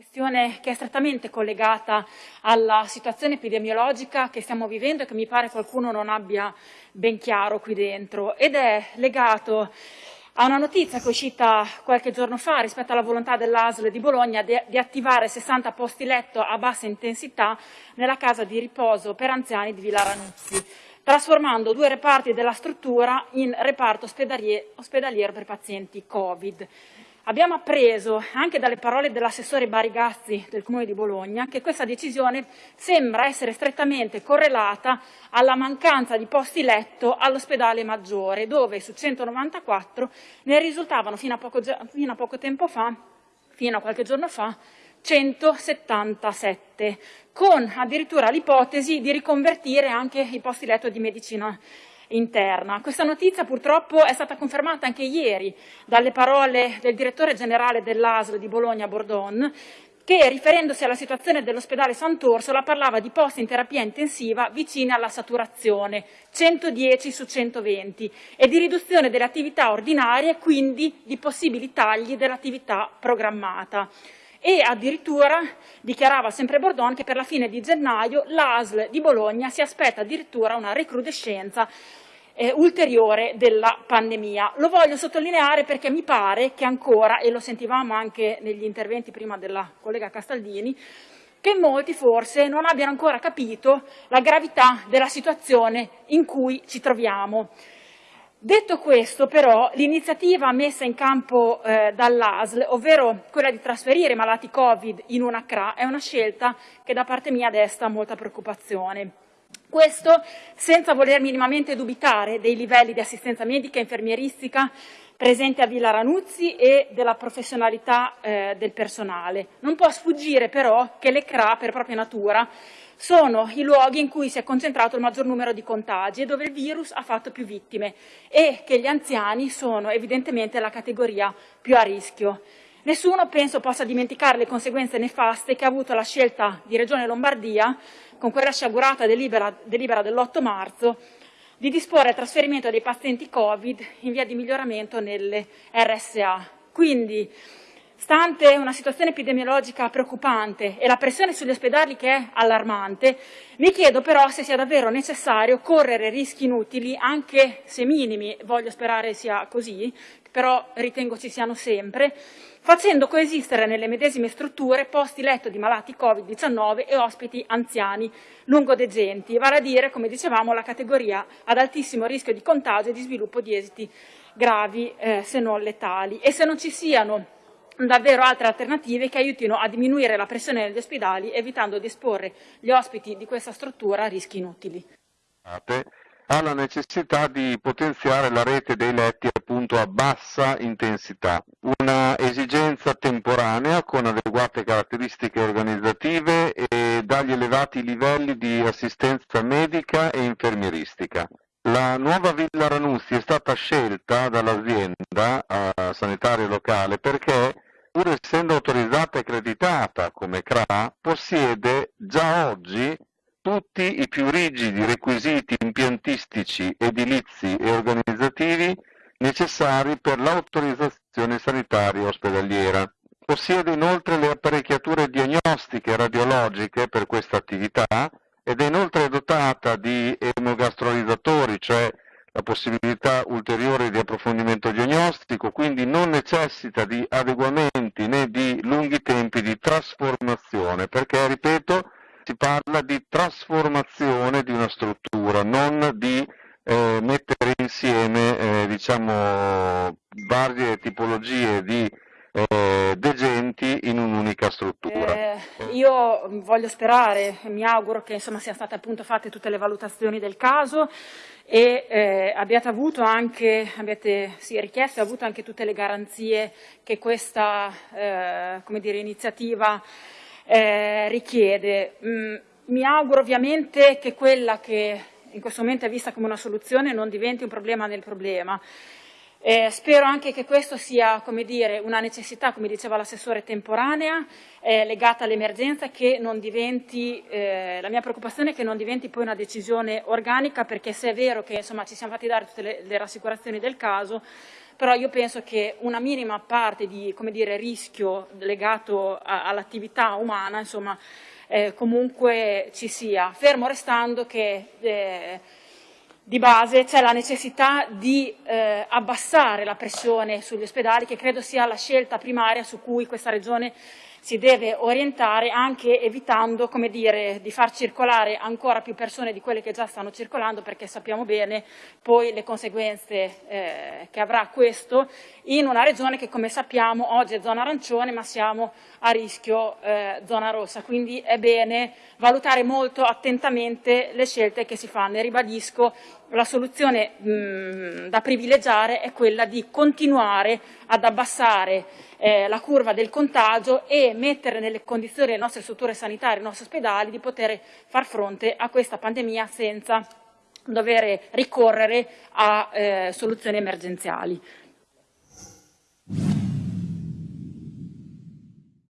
questione che è strettamente collegata alla situazione epidemiologica che stiamo vivendo e che mi pare qualcuno non abbia ben chiaro qui dentro ed è legato a una notizia che è uscita qualche giorno fa rispetto alla volontà dell'ASL di Bologna di, di attivare 60 posti letto a bassa intensità nella casa di riposo per anziani di Villa Ranuzzi, trasformando due reparti della struttura in reparto ospedaliero per pazienti Covid. Abbiamo appreso anche dalle parole dell'assessore Barigazzi del Comune di Bologna che questa decisione sembra essere strettamente correlata alla mancanza di posti letto all'ospedale maggiore, dove su 194 ne risultavano fino a poco, fino a poco tempo fa, fino a qualche giorno fa, 177, con addirittura l'ipotesi di riconvertire anche i posti letto di medicina interna. Questa notizia purtroppo è stata confermata anche ieri dalle parole del direttore generale dell'ASL di Bologna Bordon che riferendosi alla situazione dell'ospedale Sant'Orsola parlava di posti in terapia intensiva vicini alla saturazione, 110 su 120, e di riduzione delle attività ordinarie, quindi di possibili tagli dell'attività programmata e addirittura dichiarava sempre Bordon che per la fine di gennaio l'ASL di Bologna si aspetta addirittura una recrudescenza eh, ulteriore della pandemia. Lo voglio sottolineare perché mi pare che ancora, e lo sentivamo anche negli interventi prima della collega Castaldini, che molti forse non abbiano ancora capito la gravità della situazione in cui ci troviamo. Detto questo, però, l'iniziativa messa in campo eh, dall'ASL, ovvero quella di trasferire i malati Covid in una CRA, è una scelta che da parte mia desta molta preoccupazione. Questo senza voler minimamente dubitare dei livelli di assistenza medica e infermieristica presenti a Villa Ranuzzi e della professionalità eh, del personale. Non può sfuggire però che le CRA, per propria natura, sono i luoghi in cui si è concentrato il maggior numero di contagi e dove il virus ha fatto più vittime e che gli anziani sono evidentemente la categoria più a rischio. Nessuno penso possa dimenticare le conseguenze nefaste che ha avuto la scelta di Regione Lombardia, con quella sciagurata delibera, delibera dell'8 marzo, di disporre il trasferimento dei pazienti Covid in via di miglioramento nelle RSA. Quindi Stante una situazione epidemiologica preoccupante e la pressione sugli ospedali che è allarmante, mi chiedo però se sia davvero necessario correre rischi inutili, anche se minimi, voglio sperare sia così, però ritengo ci siano sempre, facendo coesistere nelle medesime strutture posti letto di malati Covid-19 e ospiti anziani lungodegenti, vale a dire, come dicevamo, la categoria ad altissimo rischio di contagio e di sviluppo di esiti gravi eh, se non letali. E se non ci siano davvero altre alternative che aiutino a diminuire la pressione negli ospedali evitando di esporre gli ospiti di questa struttura a rischi inutili. Ha la necessità di potenziare la rete dei letti appunto a bassa intensità, una esigenza temporanea con adeguate caratteristiche organizzative e dagli elevati livelli di assistenza medica e infermieristica. La nuova Villa Ranuzzi è stata scelta dall'azienda sanitaria locale perché pur essendo autorizzata e accreditata come CRA, possiede già oggi tutti i più rigidi requisiti impiantistici, edilizi e organizzativi necessari per l'autorizzazione sanitaria ospedaliera. Possiede inoltre le apparecchiature diagnostiche e radiologiche per questa attività ed è inoltre dotata di emogastrorizzatori, cioè la possibilità ulteriore di approfondimento diagnostico, quindi non necessita di adeguamenti né di lunghi tempi di trasformazione, perché, ripeto, si parla di trasformazione di una struttura, non di eh, mettere insieme eh, diciamo, varie tipologie di eh, degenti in un'unica struttura. Eh, io voglio sperare, mi auguro che insomma, siano state appunto fatte tutte le valutazioni del caso e eh, abbiate avuto anche, abbiate sì, richiesto e avuto anche tutte le garanzie che questa eh, dire, iniziativa eh, richiede. Mm, mi auguro ovviamente che quella che in questo momento è vista come una soluzione non diventi un problema nel problema eh, spero anche che questo sia dire, una necessità, come diceva l'assessore, temporanea, eh, legata all'emergenza, che non diventi, eh, la mia preoccupazione è che non diventi poi una decisione organica, perché se è vero che insomma, ci siamo fatti dare tutte le, le rassicurazioni del caso, però io penso che una minima parte di dire, rischio legato all'attività umana insomma, eh, comunque ci sia, fermo restando che eh, di base c'è la necessità di eh, abbassare la pressione sugli ospedali, che credo sia la scelta primaria su cui questa Regione si deve orientare anche evitando come dire, di far circolare ancora più persone di quelle che già stanno circolando perché sappiamo bene poi le conseguenze eh, che avrà questo in una regione che come sappiamo oggi è zona arancione ma siamo a rischio eh, zona rossa, quindi è bene valutare molto attentamente le scelte che si fanno. E ribadisco la soluzione mh, da privilegiare è quella di continuare ad abbassare eh, la curva del contagio e mettere nelle condizioni le nostre strutture sanitarie, i nostri ospedali di poter far fronte a questa pandemia senza dover ricorrere a eh, soluzioni emergenziali.